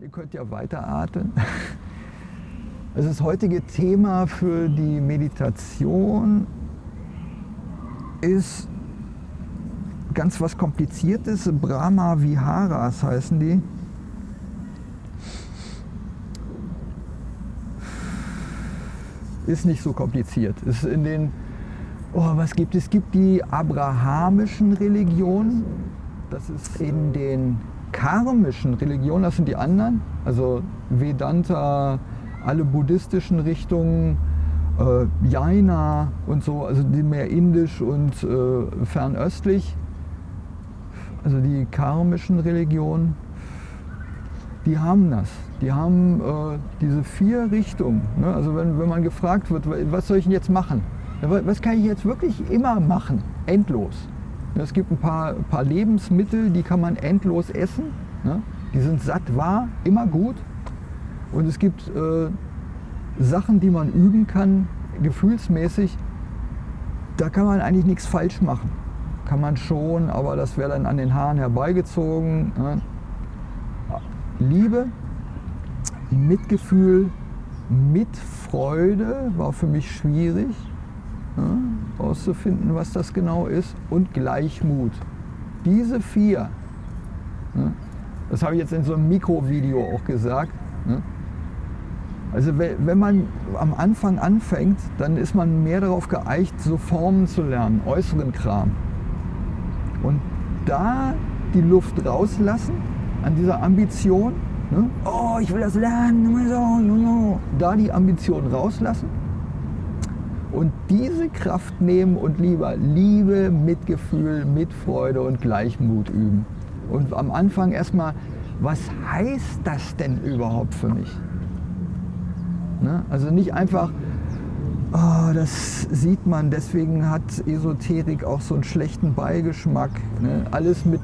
Ihr könnt ja weiteratmen. Also das heutige Thema für die Meditation ist ganz was Kompliziertes. Brahma Viharas heißen die. Ist nicht so kompliziert. Ist in den, oh, was gibt es? Es gibt die abrahamischen Religionen. Das ist in den karmischen Religionen, das sind die anderen, also Vedanta, alle buddhistischen Richtungen, äh, Jaina und so, also die mehr indisch und äh, fernöstlich, also die karmischen Religionen, die haben das. Die haben äh, diese vier Richtungen. Ne? Also wenn, wenn man gefragt wird, was soll ich denn jetzt machen? Was kann ich jetzt wirklich immer machen? Endlos. Es gibt ein paar, paar Lebensmittel, die kann man endlos essen. Ne? Die sind satt wahr, immer gut. Und es gibt äh, Sachen, die man üben kann, gefühlsmäßig. Da kann man eigentlich nichts falsch machen. Kann man schon, aber das wäre dann an den Haaren herbeigezogen. Ne? Liebe, Mitgefühl, Mitfreude war für mich schwierig ja, auszufinden, was das genau ist, und Gleichmut. Diese vier, ja, das habe ich jetzt in so einem Mikrovideo auch gesagt. Ja, also wenn man am Anfang anfängt, dann ist man mehr darauf geeicht, so Formen zu lernen, äußeren Kram. Und da die Luft rauslassen an dieser Ambition, ne? oh, ich will das lernen, da die Ambition rauslassen und diese Kraft nehmen und lieber Liebe, Mitgefühl, Mitfreude und Gleichmut üben. Und am Anfang erstmal, was heißt das denn überhaupt für mich? Ne? Also nicht einfach, oh, das sieht man, deswegen hat Esoterik auch so einen schlechten Beigeschmack. Ne? Alles mit,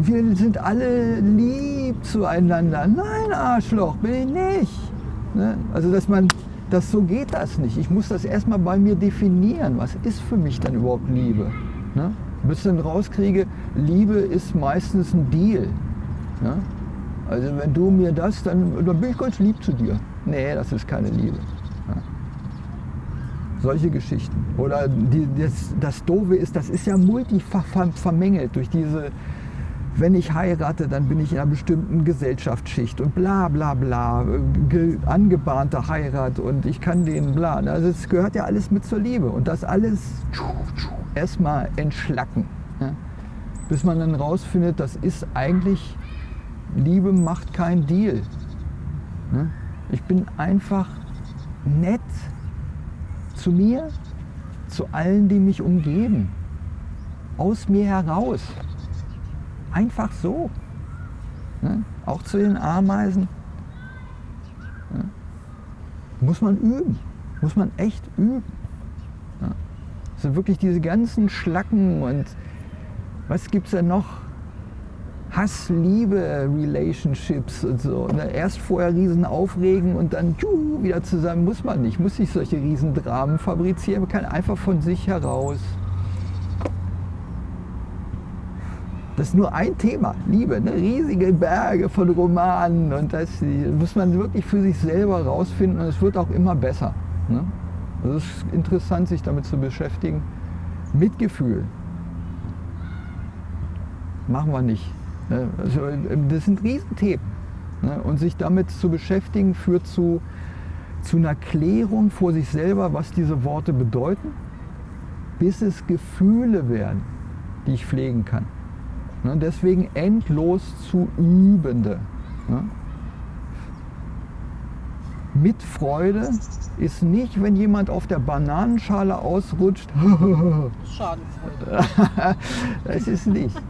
wir sind alle lieb zueinander. Nein, Arschloch, bin ich nicht. Ne? Also dass man das, so geht das nicht. Ich muss das erstmal bei mir definieren. Was ist für mich dann überhaupt Liebe? Ne? Bis ich dann rauskriege, Liebe ist meistens ein Deal. Ne? Also wenn du mir das, dann, dann bin ich ganz lieb zu dir. Nee, das ist keine Liebe. Ne? Solche Geschichten. Oder die, das, das Doofe ist, das ist ja multifach vermengelt durch diese wenn ich heirate, dann bin ich in einer bestimmten Gesellschaftsschicht und bla bla bla, angebahnte Heirat und ich kann den bla. Also es gehört ja alles mit zur Liebe und das alles erstmal entschlacken. Ja? Bis man dann rausfindet, das ist eigentlich, Liebe macht kein Deal. Ja? Ich bin einfach nett zu mir, zu allen, die mich umgeben, aus mir heraus. Einfach so. Ne? Auch zu den Ameisen. Ne? Muss man üben. Muss man echt üben. Ne? Das sind wirklich diese ganzen Schlacken und was gibt es denn noch? Hass, Liebe, Relationships und so. Ne? Erst vorher riesen aufregen und dann tschuh, wieder zusammen. Muss man nicht. Muss nicht solche riesen Dramen fabrizieren. Man kann einfach von sich heraus Das ist nur ein Thema, Liebe, ne? riesige Berge von Romanen und das muss man wirklich für sich selber rausfinden und es wird auch immer besser. Ne? Also es ist interessant, sich damit zu beschäftigen. Mitgefühl machen wir nicht. Ne? Also, das sind Riesenthemen. Ne? Und sich damit zu beschäftigen führt zu, zu einer Klärung vor sich selber, was diese Worte bedeuten, bis es Gefühle werden, die ich pflegen kann. Ne? Deswegen endlos zu Übende. Ne? Mit Freude ist nicht, wenn jemand auf der Bananenschale ausrutscht. Schadenfreude. das ist nicht.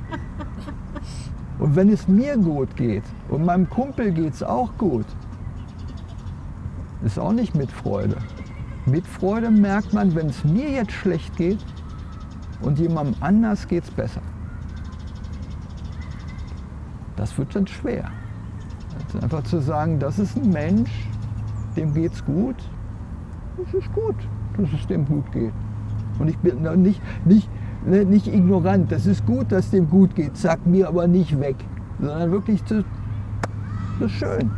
Und wenn es mir gut geht und meinem Kumpel geht es auch gut, ist auch nicht mit Freude. Mit Freude merkt man, wenn es mir jetzt schlecht geht und jemandem anders geht es besser. Das wird dann schwer. Also einfach zu sagen, das ist ein Mensch, dem geht es gut. Das ist gut, dass es dem gut geht. Und ich bin nicht, nicht, ne, nicht ignorant. Das ist gut, dass dem gut geht. Sag mir aber nicht weg. Sondern wirklich zu, Das ist schön.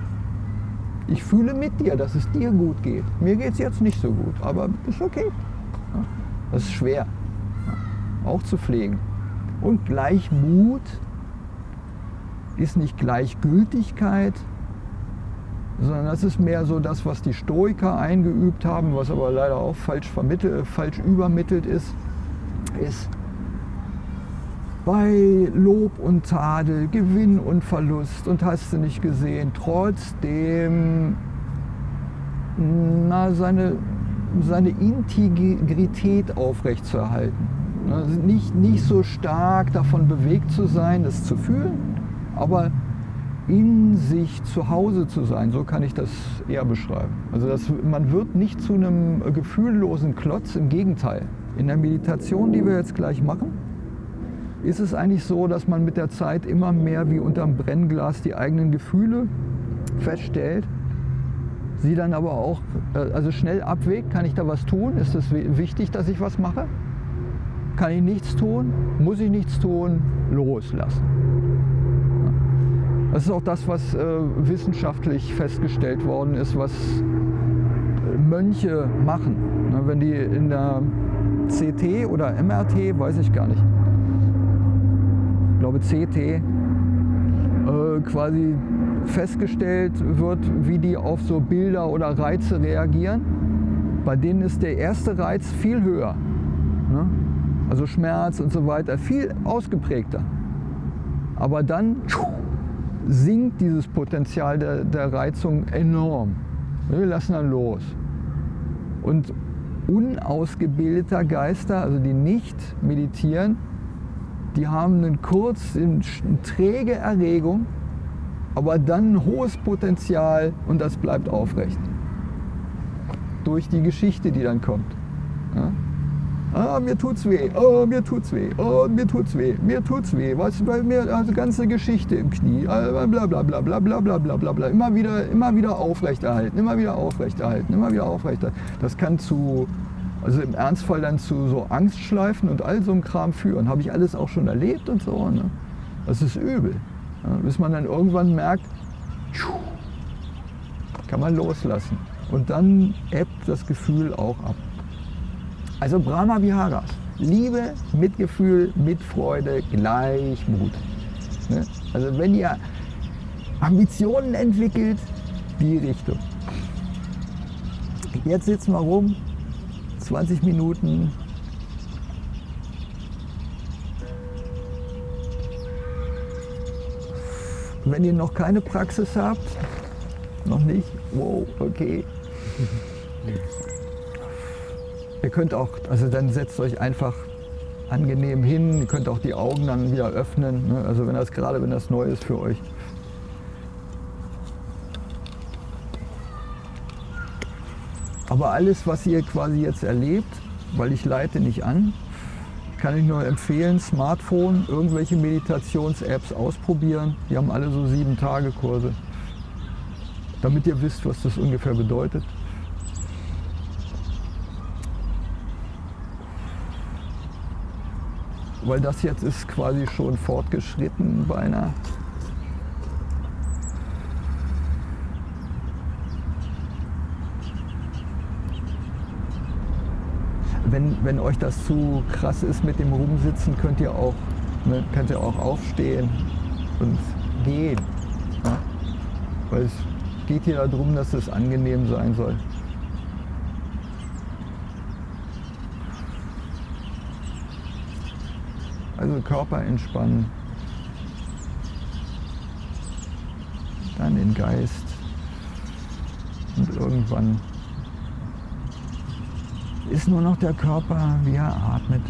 Ich fühle mit dir, dass es dir gut geht. Mir geht es jetzt nicht so gut, aber ist okay. Das ist schwer, auch zu pflegen. Und Gleichmut ist nicht Gleichgültigkeit, sondern das ist mehr so das, was die Stoiker eingeübt haben, was aber leider auch falsch, vermittelt, falsch übermittelt ist, ist bei Lob und Tadel, Gewinn und Verlust und hast du nicht gesehen, trotzdem na, seine, seine Integrität aufrechtzuerhalten. Also nicht, nicht so stark davon bewegt zu sein, das zu fühlen, aber in sich zu Hause zu sein, so kann ich das eher beschreiben. Also das, man wird nicht zu einem gefühllosen Klotz, im Gegenteil. In der Meditation, die wir jetzt gleich machen, ist es eigentlich so, dass man mit der Zeit immer mehr wie unterm Brennglas die eigenen Gefühle feststellt, sie dann aber auch äh, also schnell abwägt, kann ich da was tun, ist es wichtig, dass ich was mache, kann ich nichts tun, muss ich nichts tun, loslassen. Das ist auch das, was äh, wissenschaftlich festgestellt worden ist, was äh, Mönche machen. Ne, wenn die in der CT oder MRT, weiß ich gar nicht, ich glaube CT, äh, quasi festgestellt wird, wie die auf so Bilder oder Reize reagieren. Bei denen ist der erste Reiz viel höher. Ne? Also Schmerz und so weiter, viel ausgeprägter. Aber dann sinkt dieses Potenzial der, der Reizung enorm. Wir lassen dann los. Und unausgebildeter Geister, also die nicht meditieren, die haben einen kurz, eine träge Erregung, aber dann ein hohes Potenzial und das bleibt aufrecht. Durch die Geschichte, die dann kommt. Ja? Ah, mir tut's weh, oh, mir tut's weh, oh, mir tut's weh, mir tut's weh. Was bei mir, also ganze Geschichte im Knie, bla bla bla bla bla bla bla bla bla bla. Immer wieder, immer wieder aufrechterhalten, immer wieder aufrechterhalten, immer wieder aufrechterhalten. Das kann zu, also im Ernstfall dann zu so Angstschleifen und all so einem Kram führen. Habe ich alles auch schon erlebt und so. Ne? Das ist übel. Ja, bis man dann irgendwann merkt, kann man loslassen. Und dann ebbt das Gefühl auch ab. Also Brahma Viharas. Liebe, Mitgefühl, Mitfreude, Gleichmut. Ne? Also wenn ihr Ambitionen entwickelt, die Richtung. Jetzt sitzen wir rum, 20 Minuten. Wenn ihr noch keine Praxis habt, noch nicht, wow, okay. Ihr könnt auch, also dann setzt euch einfach angenehm hin, ihr könnt auch die Augen dann wieder öffnen, ne? also wenn das gerade, wenn das neu ist für euch. Aber alles, was ihr quasi jetzt erlebt, weil ich leite nicht an, kann ich nur empfehlen, Smartphone, irgendwelche Meditations-Apps ausprobieren. Die haben alle so sieben Tage Kurse, damit ihr wisst, was das ungefähr bedeutet. Weil das jetzt ist quasi schon fortgeschritten beinahe. Wenn, wenn euch das zu krass ist mit dem Rumsitzen, könnt ihr auch, ne, könnt ihr auch aufstehen und gehen. Ja? Weil es geht hier darum, dass es angenehm sein soll. Also Körper entspannen, dann den Geist und irgendwann ist nur noch der Körper, wie er atmet.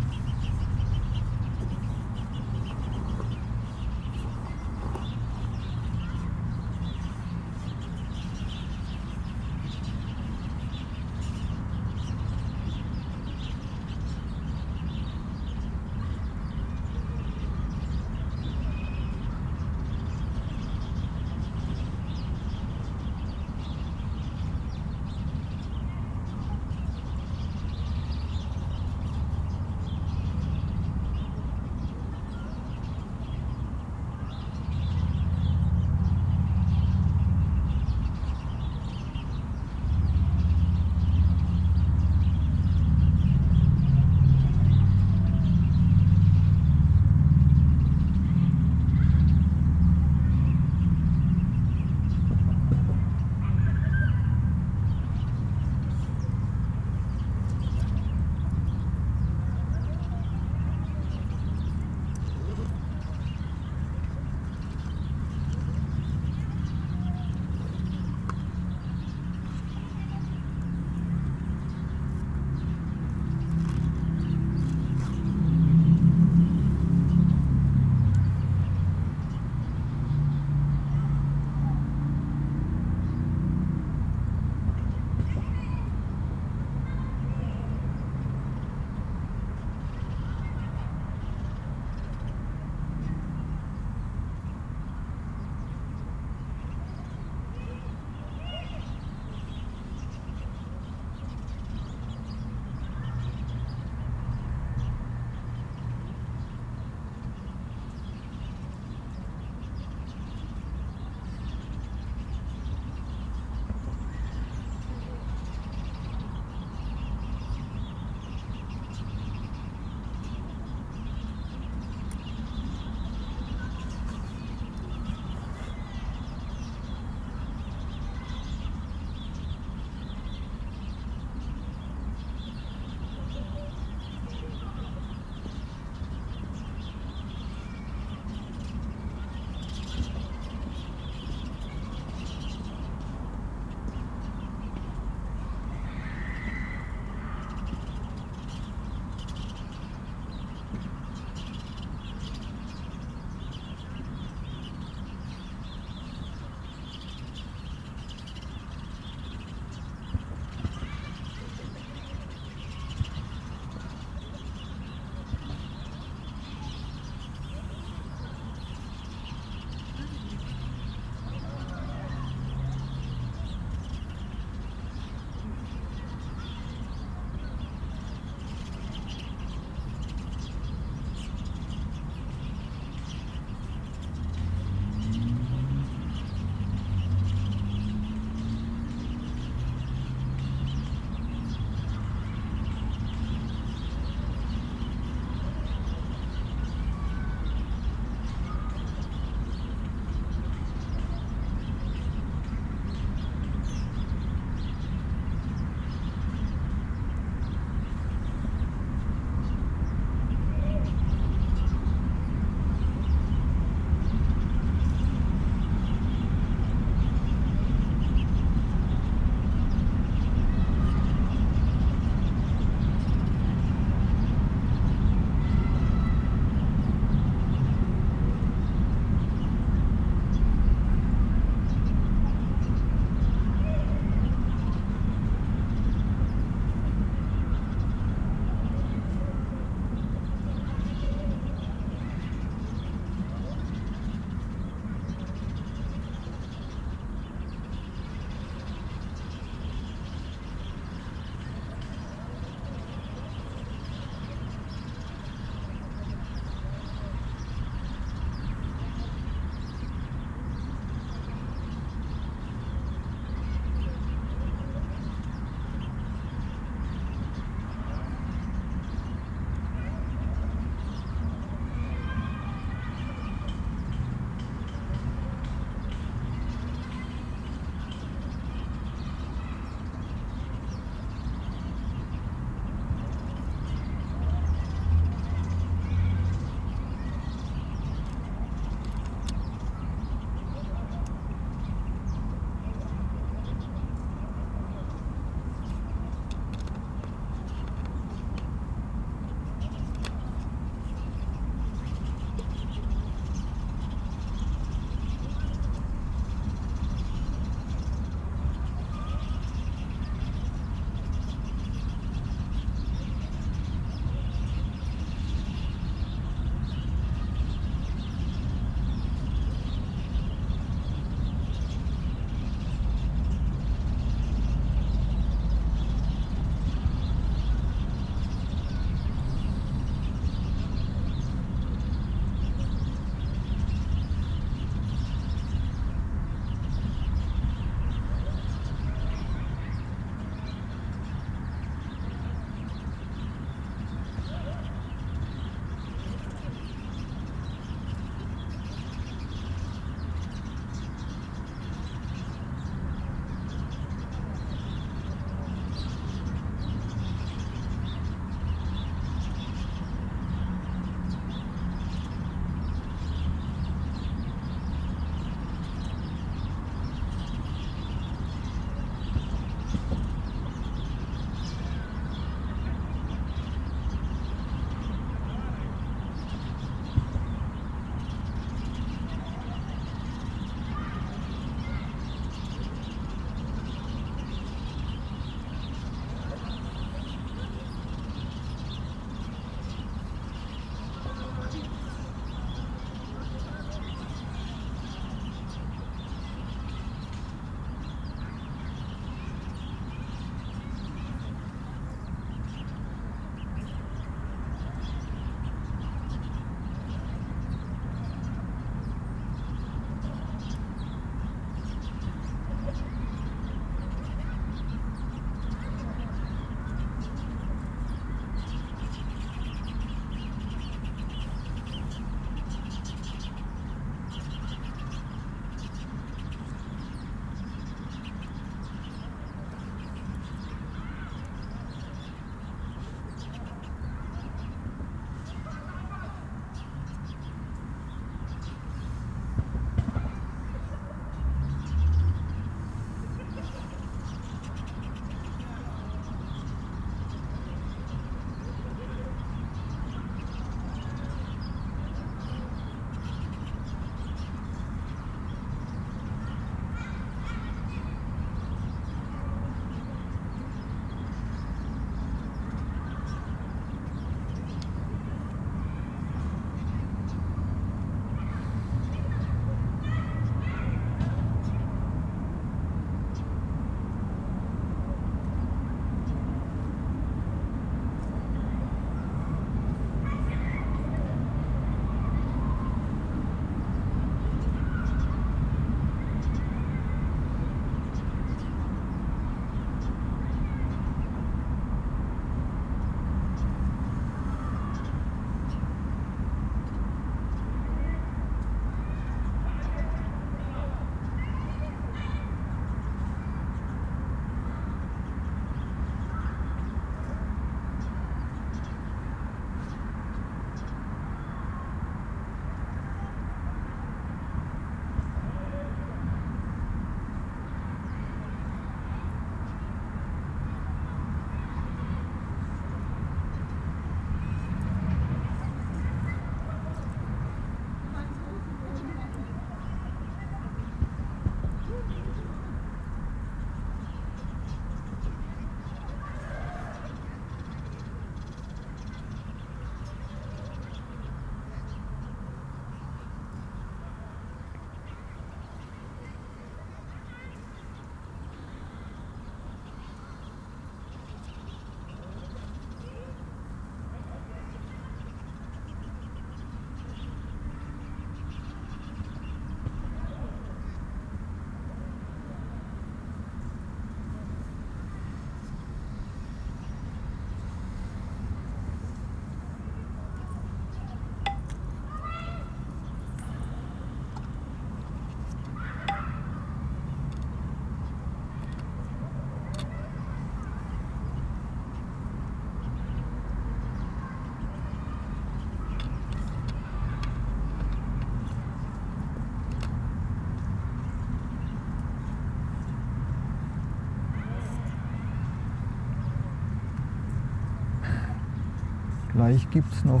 Vielleicht gibt es noch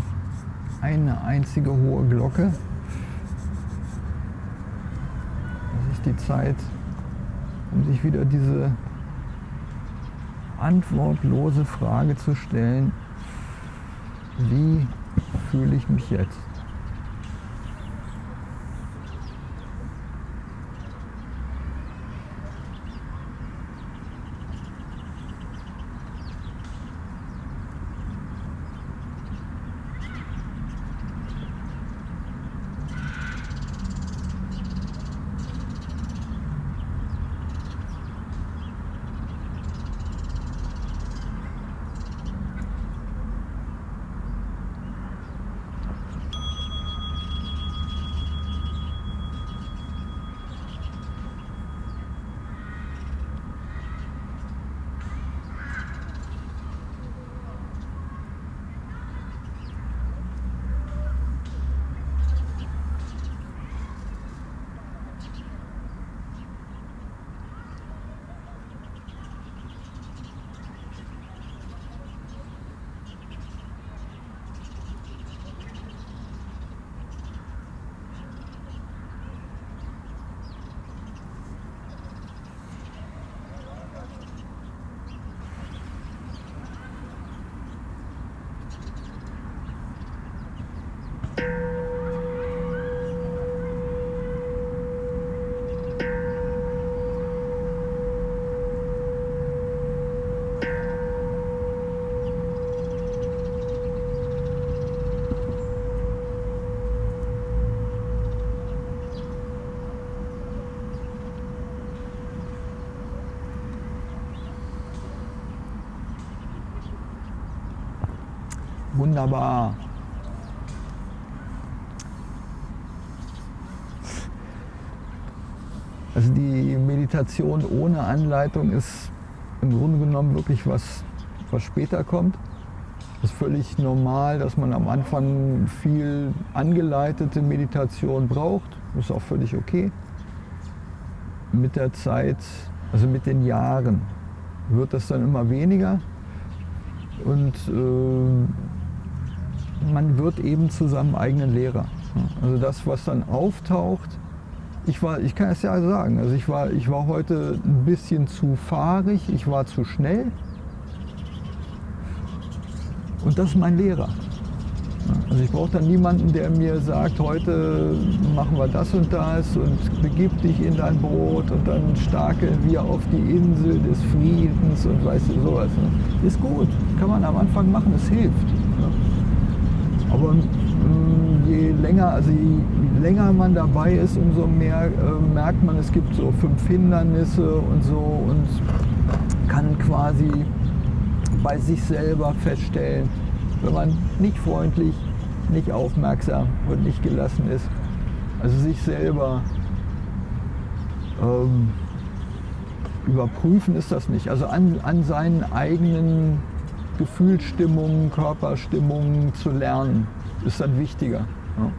eine einzige hohe Glocke. Das ist die Zeit, um sich wieder diese antwortlose Frage zu stellen, wie fühle ich mich jetzt? Wunderbar. Also die Meditation ohne Anleitung ist im Grunde genommen wirklich was, was später kommt. Das ist völlig normal, dass man am Anfang viel angeleitete Meditation braucht. Das ist auch völlig okay. Mit der Zeit, also mit den Jahren, wird das dann immer weniger. Und äh, man wird eben zu seinem eigenen Lehrer. Also das, was dann auftaucht, ich, war, ich kann es ja sagen, also ich war, ich war heute ein bisschen zu fahrig, ich war zu schnell. Und das ist mein Lehrer. Also ich brauche dann niemanden, der mir sagt, heute machen wir das und das und begib dich in dein Brot und dann starke wir auf die Insel des Friedens und weißt du sowas. Ne? Ist gut, kann man am Anfang machen, es hilft. Aber mm, je länger, also je länger man dabei ist, umso mehr äh, merkt man, es gibt so fünf Hindernisse und so und kann quasi bei sich selber feststellen, wenn man nicht freundlich, nicht aufmerksam und nicht gelassen ist, also sich selber ähm, überprüfen ist das nicht. Also an, an seinen eigenen Gefühlsstimmung, Körperstimmung zu lernen, ist dann wichtiger. Ja.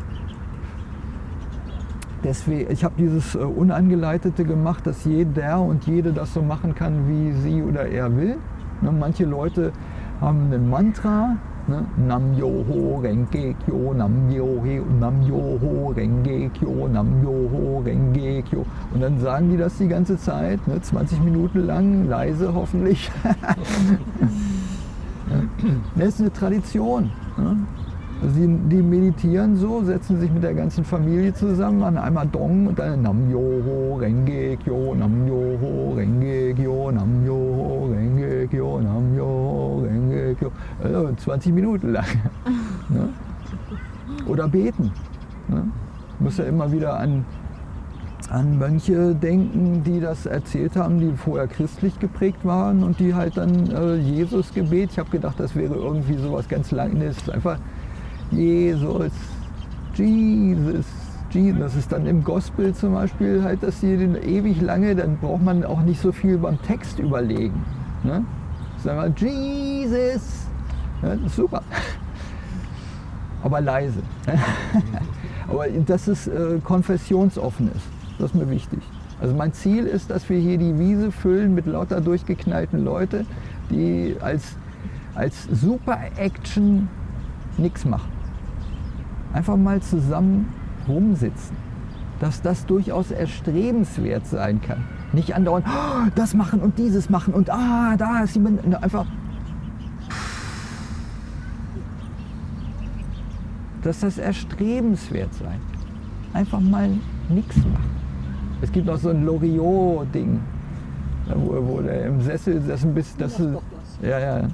Deswegen, ich habe dieses äh, Unangeleitete gemacht, dass jeder und jede das so machen kann, wie sie oder er will. Ne, manche Leute haben ein Mantra, ne, Nam Yoho Renge Kyo, Nam Yoho, Nam Yoho Renge Kyo, Nam Yoho Renge Kyo. Und dann sagen die das die ganze Zeit, ne, 20 Minuten lang, leise hoffentlich. Das ist eine Tradition. Also die, meditieren so, setzen sich mit der ganzen Familie zusammen, machen einmal Dong und dann Nam Yoho Renge Kyo, Nam Yoho Renge Kyo, Nam Yoho Renge Kyo, Nam Yoho Renge Kyo. Also 20 Minuten lang. ne? Oder beten. Ne? Muss ja immer wieder an an Mönche denken, die das erzählt haben, die vorher christlich geprägt waren und die halt dann äh, Jesus-Gebet. Ich habe gedacht, das wäre irgendwie sowas ganz Langes. Einfach Jesus, Jesus, Jesus. Das ist dann im Gospel zum Beispiel halt, dass die den ewig lange, dann braucht man auch nicht so viel beim Text überlegen. Ne? Sagen wir Jesus. Ja, super. Aber leise. Aber dass es äh, konfessionsoffen ist. Das ist mir wichtig. Also mein Ziel ist, dass wir hier die Wiese füllen mit lauter durchgeknallten Leute, die als, als Super-Action nichts machen. Einfach mal zusammen rumsitzen. Dass das durchaus erstrebenswert sein kann. Nicht andauernd, oh, das machen und dieses machen und ah, da ist jemand. Einfach. Dass das erstrebenswert sein. Einfach mal nichts machen. Es gibt noch so ein Loriot-Ding, wo, wo der im Sessel das ein bisschen. Das ist, ja, ja. ja.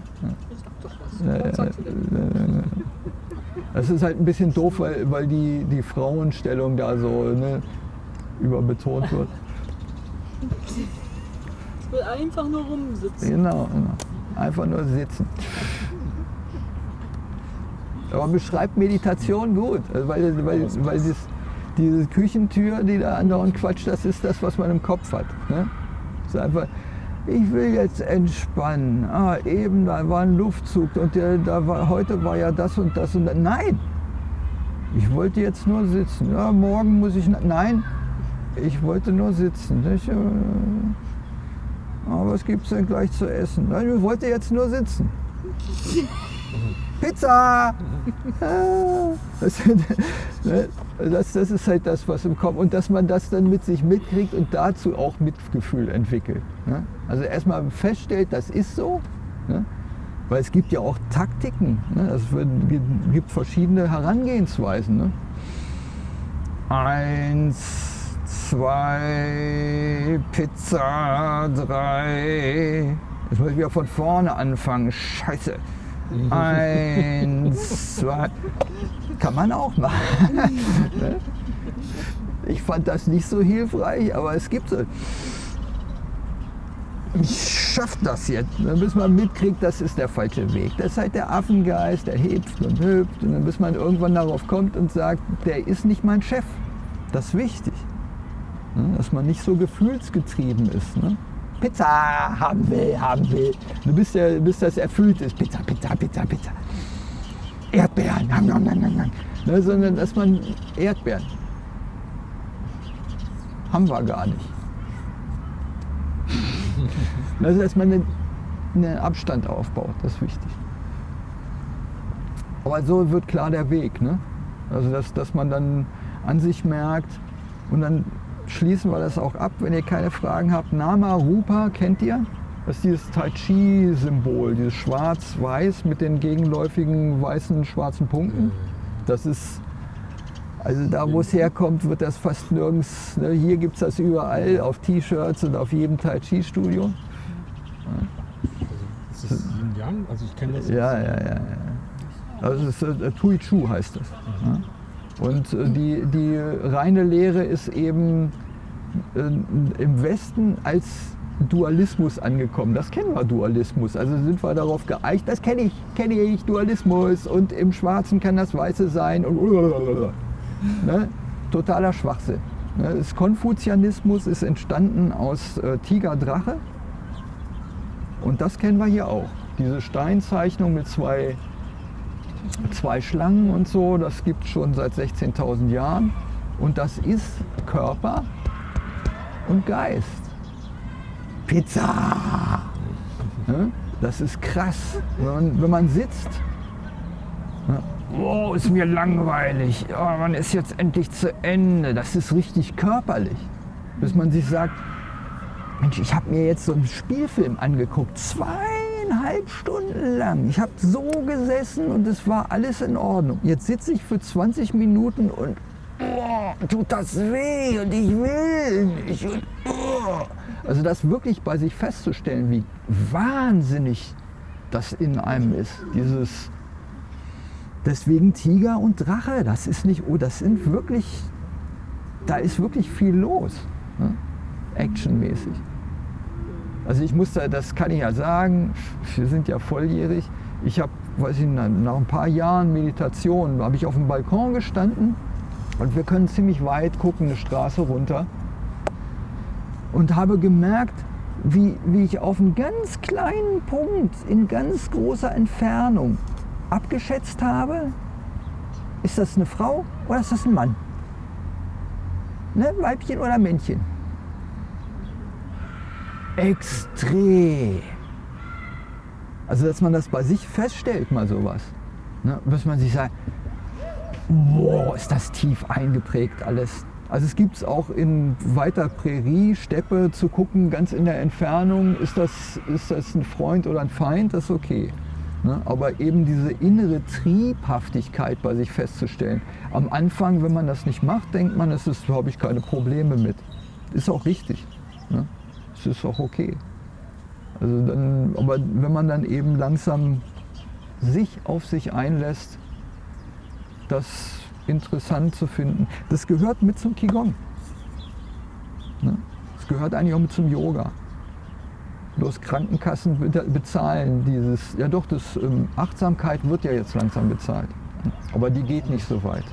Das ist halt ein bisschen doof, weil, weil die, die Frauenstellung da so ne, überbetont wird. Ich will einfach nur rumsitzen. Genau, genau. Einfach nur sitzen. Aber beschreibt Meditation gut, also weil, weil, weil das, diese Küchentür, die da andauernd quatscht, das ist das, was man im Kopf hat. Ne? Das ist einfach, ich will jetzt entspannen. Ah, eben, da war ein Luftzug und der, da war, heute war ja das und das und das. Nein, ich wollte jetzt nur sitzen. Ja, morgen muss ich, nein, ich wollte nur sitzen. Ich, äh, aber was gibt es denn gleich zu essen? Nein, ich wollte jetzt nur sitzen. Pizza! Das, ne, das, das, ist halt das, was im Kopf. Und dass man das dann mit sich mitkriegt und dazu auch Mitgefühl entwickelt. Ne? Also erstmal feststellt, das ist so. Ne? Weil es gibt ja auch Taktiken. Es gibt verschiedene Herangehensweisen. Eins, zwei, Pizza, drei. Jetzt muss ich wieder von vorne anfangen. Scheiße. Eins, zwei. Kann man auch machen. Ne? ich fand das nicht so hilfreich, aber es gibt es. Ich schaff das jetzt. Dann bis man mitkriegt, das ist der falsche Weg. Das ist halt der Affengeist, der hüpft und hüpft. Und dann bis man irgendwann darauf kommt und sagt, der ist nicht mein Chef. Das ist wichtig. Ne? Dass man nicht so gefühlsgetrieben ist. Ne? Pizza haben will, haben will. Du bist ja, bis das erfüllt ist. Pizza, Pizza, Pizza, Pizza. Erdbeeren, nam, nam, nam, nam. Ne, sondern dass man Erdbeeren haben wir gar nicht. Also dass man einen, einen Abstand aufbaut, das ist wichtig. Aber so wird klar der Weg. Ne? Also dass, dass man dann an sich merkt und dann schließen wir das auch ab, wenn ihr keine Fragen habt. Nama Rupa kennt ihr? Das ist dieses Tai Chi-Symbol, dieses Schwarz-Weiß mit den gegenläufigen weißen, schwarzen Punkten. Das ist, also da wo es herkommt, wird das fast nirgends. Ne? Hier gibt es das überall auf T-Shirts und auf jedem Tai Chi-Studio. Also, ist das Yin Yang? Also ich kenne das. Ja, ja, ja, ja. Also es ist, äh, Tui Chu heißt das. Mhm. Ja? Und äh, die, die reine Lehre ist eben äh, im Westen als Dualismus angekommen. Das kennen wir, Dualismus. Also sind wir darauf geeicht, das kenne ich, kenne ich, Dualismus. Und im Schwarzen kann das Weiße sein. Und ne? Totaler Schwachsinn. Ne? Das Konfuzianismus ist entstanden aus äh, Tiger-Drache. Und das kennen wir hier auch. Diese Steinzeichnung mit zwei zwei Schlangen und so, das gibt es schon seit 16.000 Jahren. Und das ist Körper und Geist. Pizza! Das ist krass. Wenn man sitzt, oh, ist mir langweilig, oh, man ist jetzt endlich zu Ende. Das ist richtig körperlich. Bis man sich sagt, Mensch, ich habe mir jetzt so einen Spielfilm angeguckt, zwei zweieinhalb Stunden lang. Ich habe so gesessen und es war alles in Ordnung. Jetzt sitze ich für 20 Minuten und oh, tut das weh und ich will nicht. Und, oh. Also das wirklich bei sich festzustellen, wie wahnsinnig das in einem ist. Dieses deswegen Tiger und Drache, das ist nicht, oh, das sind wirklich, da ist wirklich viel los, ne? actionmäßig. Also ich musste, das kann ich ja sagen, wir sind ja volljährig. Ich habe, weiß ich, nach ein paar Jahren Meditation, habe ich auf dem Balkon gestanden und wir können ziemlich weit gucken, eine Straße runter. Und habe gemerkt, wie, wie ich auf einen ganz kleinen Punkt in ganz großer Entfernung abgeschätzt habe, ist das eine Frau oder ist das ein Mann? Ne? Weibchen oder Männchen? Extrem. Also dass man das bei sich feststellt, mal sowas. Ne? Bis man sich sagt, wow, ist das tief eingeprägt alles. Also es gibt es auch in weiter Prärie, Steppe zu gucken, ganz in der Entfernung, ist das, ist das ein Freund oder ein Feind, das ist okay. Ne? Aber eben diese innere Triebhaftigkeit bei sich festzustellen. Am Anfang, wenn man das nicht macht, denkt man, es ist, habe ich keine Probleme mit. Ist auch richtig. Ne? Es ist auch okay. Also dann, aber wenn man dann eben langsam sich auf sich einlässt, das interessant zu finden, das gehört mit zum Qigong. Ne? Das gehört eigentlich auch mit zum Yoga. Bloß Krankenkassen bezahlen dieses, ja doch, das ähm, Achtsamkeit wird ja jetzt langsam bezahlt. Aber die geht nicht so weit.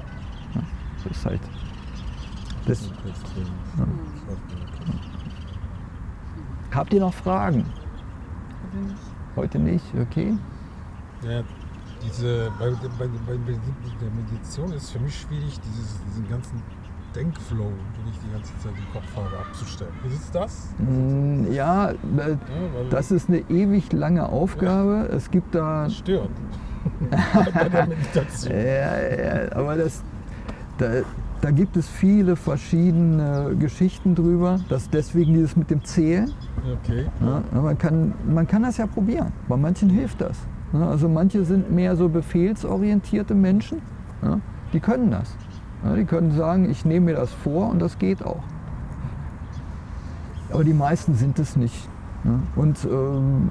Das ist halt. Das, ja. Habt ihr noch Fragen? Heute nicht, okay? Ja, diese, bei, bei, bei, der Meditation ist für mich schwierig, dieses, diesen ganzen Denkflow, den ich die ganze Zeit im Kopf habe, abzustellen. Ist es das? Mm, ja, äh, das ist eine ewig lange Aufgabe. Es gibt da. Das stört. bei der Meditation. ja, ja, aber das, da, da gibt es viele verschiedene Geschichten drüber. Das deswegen dieses mit dem Zählen. Okay. Ja, man, kann, man kann das ja probieren. Bei manchen hilft das. Also manche sind mehr so befehlsorientierte Menschen. Die können das. Die können sagen, ich nehme mir das vor und das geht auch. Aber die meisten sind es nicht. Und ähm,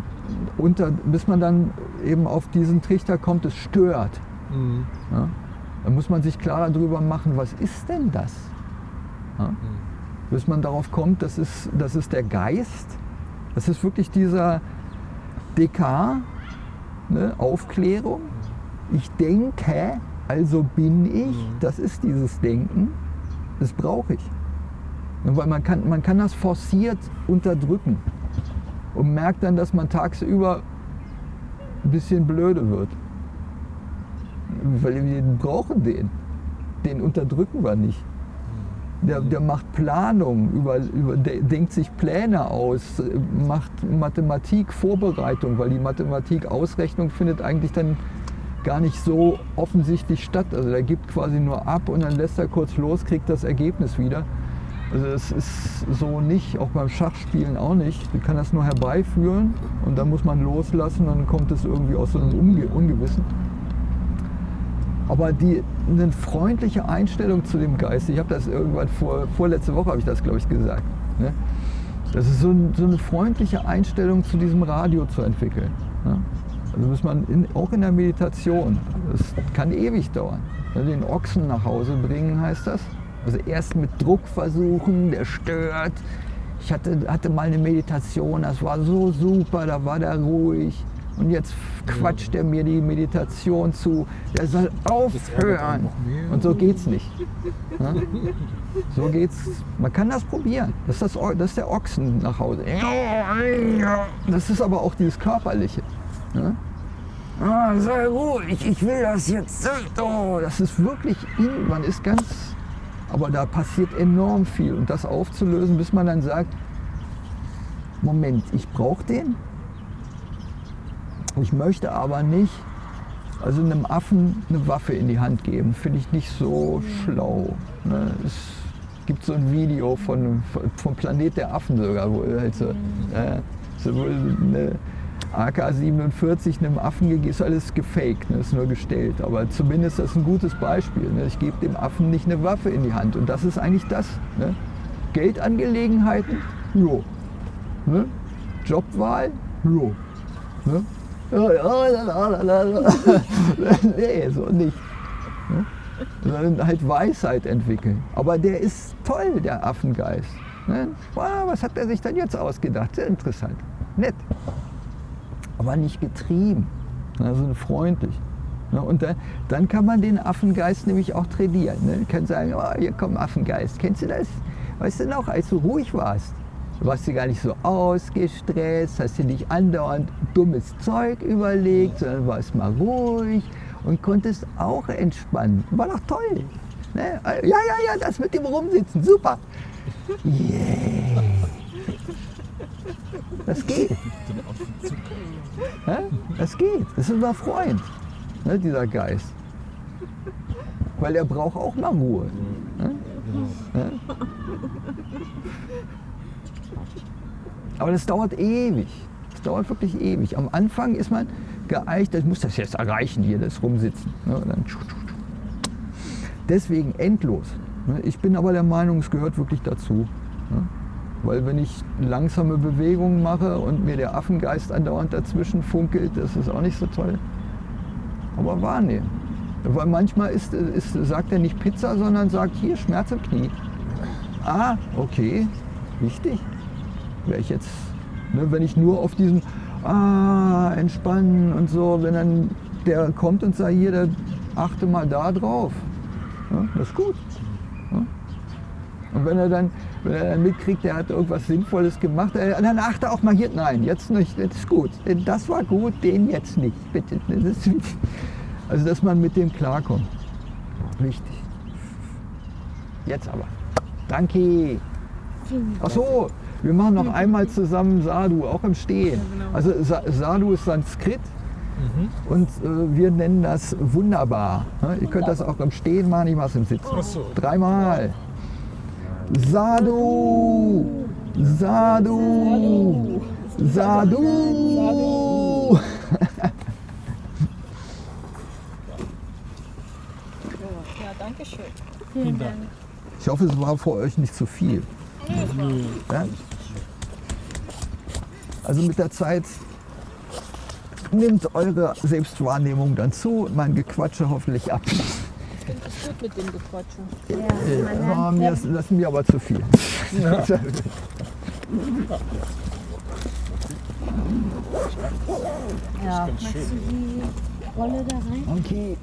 unter, bis man dann eben auf diesen Trichter kommt, es stört. Mhm. Dann muss man sich klar darüber machen, was ist denn das? Ja, mhm. Bis man darauf kommt, das ist, das ist der Geist. Das ist wirklich dieser DK, ne, Aufklärung. Ich denke, also bin ich, mhm. das ist dieses Denken, das brauche ich. Weil man kann, man kann das forciert unterdrücken und merkt dann, dass man tagsüber ein bisschen blöde wird. Weil wir brauchen den. Den unterdrücken wir nicht. Der, der macht Planung, über, über, denkt sich Pläne aus, macht Mathematik Vorbereitung, weil die Mathematik Ausrechnung findet eigentlich dann gar nicht so offensichtlich statt. Also der gibt quasi nur ab und dann lässt er kurz los, kriegt das Ergebnis wieder. Also es ist so nicht, auch beim Schachspielen auch nicht. Man kann das nur herbeiführen und dann muss man loslassen dann kommt es irgendwie aus so einem Unge Ungewissen. Aber die, eine freundliche Einstellung zu dem Geist, ich habe das irgendwann vor, vorletzte Woche habe ich das glaube ich gesagt. Ne? Das ist so, ein, so, eine freundliche Einstellung zu diesem Radio zu entwickeln. Ne? Also muss man in, auch in der Meditation, das kann ewig dauern. Den Ochsen nach Hause bringen heißt das. Also erst mit Druck versuchen, der stört. Ich hatte, hatte mal eine Meditation, das war so super, da war der ruhig. Und jetzt quatscht er mir die Meditation zu. Der soll aufhören. Und so geht's nicht. Ja? So geht's. Man kann das probieren. Das ist, das, das ist der Ochsen nach Hause. Das ist aber auch dieses Körperliche. Ja? Ah, sei ruhig, ich will das jetzt. Oh, das ist wirklich in, man ist ganz, aber da passiert enorm viel. Und das aufzulösen, bis man dann sagt, Moment, ich brauche den. Ich möchte aber nicht, also einem Affen eine Waffe in die Hand geben, finde ich nicht so schlau. Ne? Es gibt so ein Video von, vom Planet der Affen sogar, wo halt äh, so eine, AK-47 einem Affen gegeben, ist alles gefaked, ne? ist nur gestellt. Aber zumindest ist das ein gutes Beispiel. Ne? Ich gebe dem Affen nicht eine Waffe in die Hand. Und das ist eigentlich das. Ne? Geldangelegenheiten, jo. Ne? Jobwahl, jo. Ne? nee, so nicht. Ne? Sondern halt Weisheit entwickeln. Aber der ist toll, der Affengeist. Ne? Wow, was hat er sich denn jetzt ausgedacht? Sehr interessant. Nett aber nicht getrieben, also freundlich. Und dann, dann kann man den Affengeist nämlich auch trainieren. Ne? Kann sagen, oh, hier kommt Affengeist. Kennst du das? Weißt du noch, als du ruhig warst, warst du gar nicht so ausgestresst, hast du nicht andauernd dummes Zeug überlegt, sondern warst mal ruhig und konntest auch entspannen. War doch toll. Ne? Ja, ja, ja, das mit dem Rumsitzen, super. Yeah. Das geht. Das geht. Das ist unser Freund. ne, dieser Geist. Weil er braucht auch mal Ruhe. Ne? Genau. Aber das dauert ewig. Das dauert wirklich ewig. Am Anfang ist man geeicht, ich muss das jetzt erreichen, hier das Rumsitzen. Ne? Deswegen endlos. ne? Ich bin aber der Meinung, es gehört wirklich dazu. ne? Weil wenn ich langsame Bewegungen mache und mir der Affengeist andauernd dazwischen funkelt, das ist auch nicht so toll. Aber wahrnehmen. Weil manchmal ist, ist, sagt er nicht Pizza, sondern sagt hier Schmerz im Knie. Ah, okay, wichtig. Wäre ich jetzt, ne, wenn ich nur auf diesem Ah, entspannen und so, wenn dann der kommt und sagt, hier, der achte mal da drauf. Ja, das ist gut. Ja. Und wenn er dann, wenn er dann mitkriegt, der hat irgendwas Sinnvolles gemacht, äh, dann achte auch mal hier, nein, jetzt nicht, das ist gut. Das war gut, den jetzt nicht, bitte. Das ist, also, dass man mit dem klarkommt. Wichtig. Jetzt aber. Danke. Ach so, wir machen noch einmal zusammen Sadhu, auch im Stehen. genau. Also Sa Sadhu ist Sanskrit Mhm. und äh, wir nennen das wunderbar. Ihr könnt das auch im Stehen machen, ich mache es im Sitzen. Ach so. Dreimal. Sadhu, Sadhu, Sadhu. Ja, danke schön. Vielen Dank. Ich hoffe, es war für euch nicht zu viel. Ja? Also mit der Zeit nimmt eure Selbstwahrnehmung dann zu und mein Gequatsche hoffentlich ab. Ich finde es gut mit dem Gequatschen. Äh, war mir, das ist mir aber zu viel. Ja. Machst du die Rolle da rein? Okay.